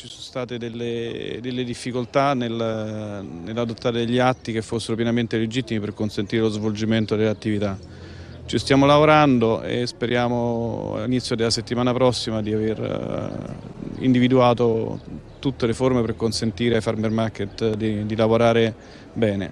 ci sono state delle, delle difficoltà nel, nell'adottare degli atti che fossero pienamente legittimi per consentire lo svolgimento delle attività. Ci stiamo lavorando e speriamo all'inizio della settimana prossima di aver eh, individuato tutte le forme per consentire ai farmer market di, di lavorare bene.